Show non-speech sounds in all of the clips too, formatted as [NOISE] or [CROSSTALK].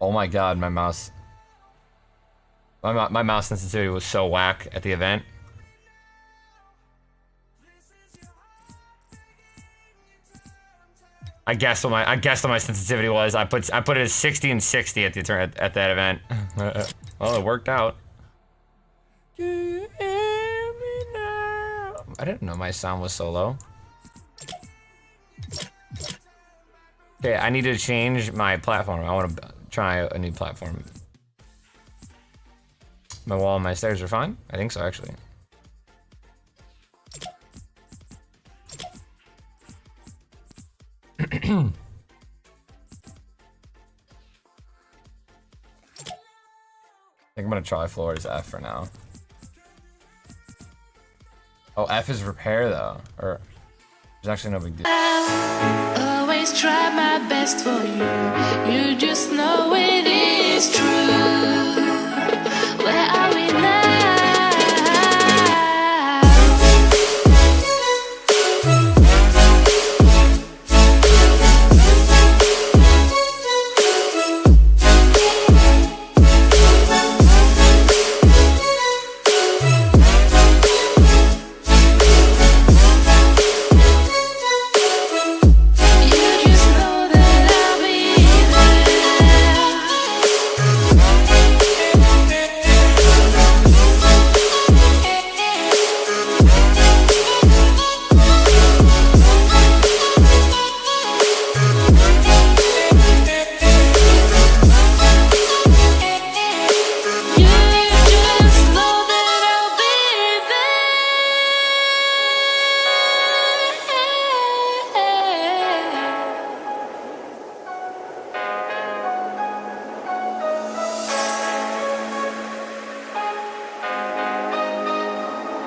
Oh my god, my mouse. My, my mouse sensitivity was so whack at the event. I guess what my I guess what my sensitivity was. I put I put it at 60 and 60 at the at, at that event. [LAUGHS] well, it worked out. I didn't know my sound was so low. Okay, I need to change my platform. I want to try a new platform. My wall and my stairs are fine? I think so, actually. [CLEARS THROAT] I think I'm gonna try floors F for now. Oh, F is repair though, or there's actually no big deal. I'll always try my best for you. You just know it is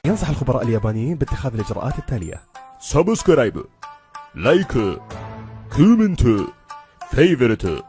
ينصح الخبراء اليابانيين باتخاذ الإجراءات التالية. سبسكرايب لايك كومنت فيفرت.